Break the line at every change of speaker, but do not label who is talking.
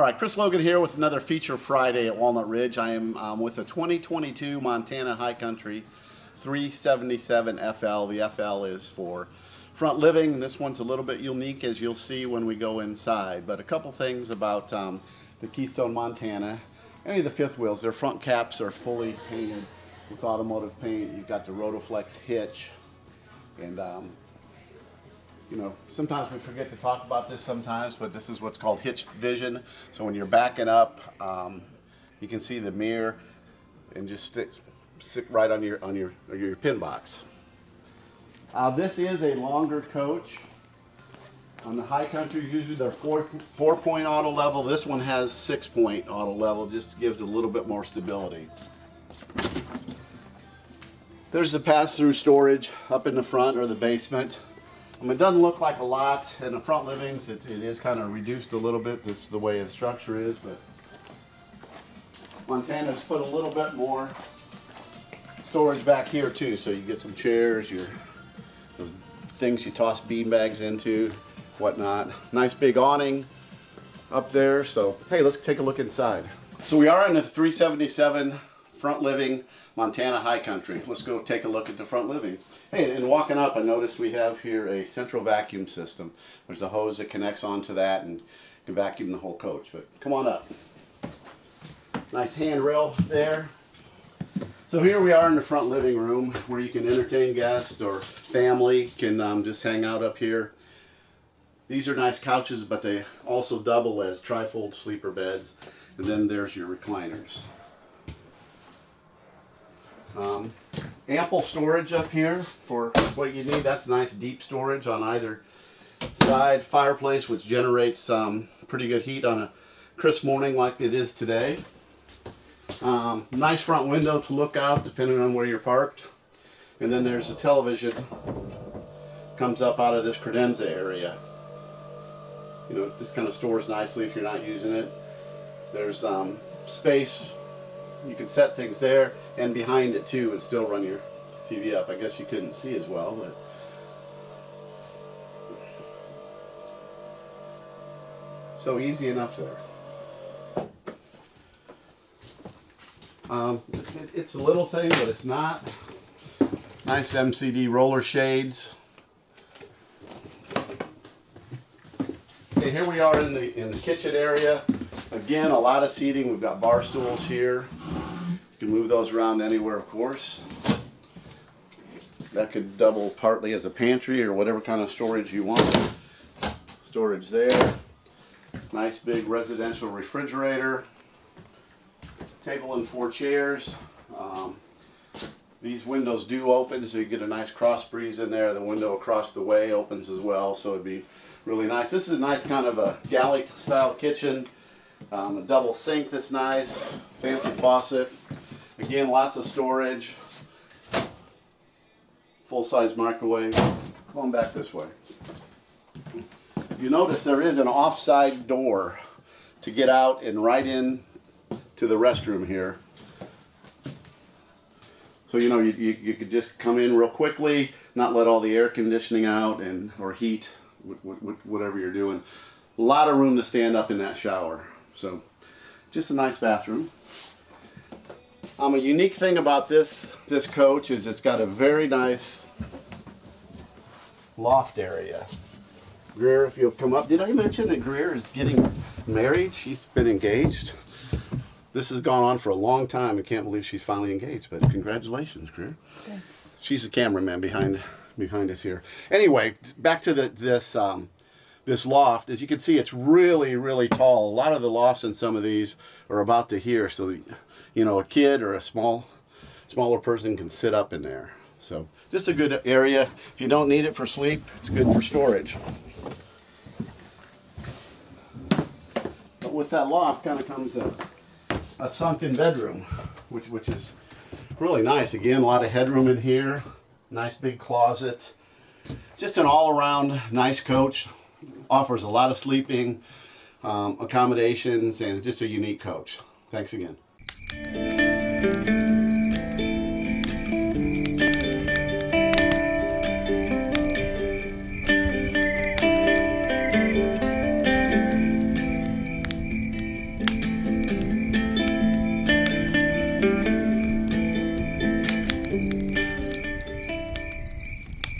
All right, Chris Logan here with another Feature Friday at Walnut Ridge. I am um, with a 2022 Montana High Country 377 FL. The FL is for front living. This one's a little bit unique as you'll see when we go inside. But a couple things about um, the Keystone Montana. Any of the fifth wheels, their front caps are fully painted with automotive paint. You've got the Rotoflex hitch. And um, you know, sometimes we forget to talk about this sometimes, but this is what's called hitched vision. So when you're backing up, um, you can see the mirror and just stick, stick right on your on your your pin box. Uh, this is a longer coach. On the high country, usually they're four four point auto level. This one has six point auto level, just gives a little bit more stability. There's the pass-through storage up in the front or the basement. I mean, it doesn't look like a lot in the front livings. It's, it is kind of reduced a little bit. This is the way the structure is, but Montana's put a little bit more storage back here too. So you get some chairs, your things you toss bean bags into, whatnot. Nice big awning up there. So hey, let's take a look inside. So we are in a 377 front living Montana High Country. Let's go take a look at the front living. Hey, and walking up, I noticed we have here a central vacuum system. There's a hose that connects onto that and can vacuum the whole coach. But come on up. Nice handrail there. So here we are in the front living room where you can entertain guests or family can um, just hang out up here. These are nice couches, but they also double as trifold sleeper beds. And then there's your recliners. Um, ample storage up here for what you need. That's nice deep storage on either side. Fireplace which generates um, pretty good heat on a crisp morning like it is today. Um, nice front window to look out depending on where you're parked. And then there's a television comes up out of this credenza area. You know, this kind of stores nicely if you're not using it. There's um, space you can set things there and behind it too and still run your TV up. I guess you couldn't see as well, but so easy enough there. Um, it, it's a little thing, but it's not. Nice MCD roller shades. Okay, here we are in the in the kitchen area. Again, a lot of seating. We've got bar stools here. You can move those around anywhere, of course. That could double partly as a pantry or whatever kind of storage you want. Storage there. Nice big residential refrigerator. Table and four chairs. Um, these windows do open so you get a nice cross breeze in there. The window across the way opens as well so it'd be really nice. This is a nice kind of a galley style kitchen. Um, a double sink that's nice, fancy faucet. Again, lots of storage. Full-size microwave. On back this way. You notice there is an offside door to get out and right in to the restroom here. So you know you, you, you, could just come in real quickly, not let all the air conditioning out and or heat, whatever you're doing. A lot of room to stand up in that shower. So just a nice bathroom. Um, a unique thing about this this coach is it's got a very nice loft area. Greer, if you'll come up, did I mention that Greer is getting married? She's been engaged. This has gone on for a long time. I can't believe she's finally engaged, but congratulations, Greer. Thanks. She's the cameraman behind behind us here. Anyway, back to the, this um, this loft, as you can see, it's really, really tall. A lot of the lofts in some of these are about to here, so you know a kid or a small, smaller person can sit up in there. So just a good area. If you don't need it for sleep, it's good for storage. But with that loft kind of comes a, a sunken bedroom, which which is really nice. Again, a lot of headroom in here. Nice big closet. Just an all-around nice coach offers a lot of sleeping um, accommodations and just a unique coach. Thanks again.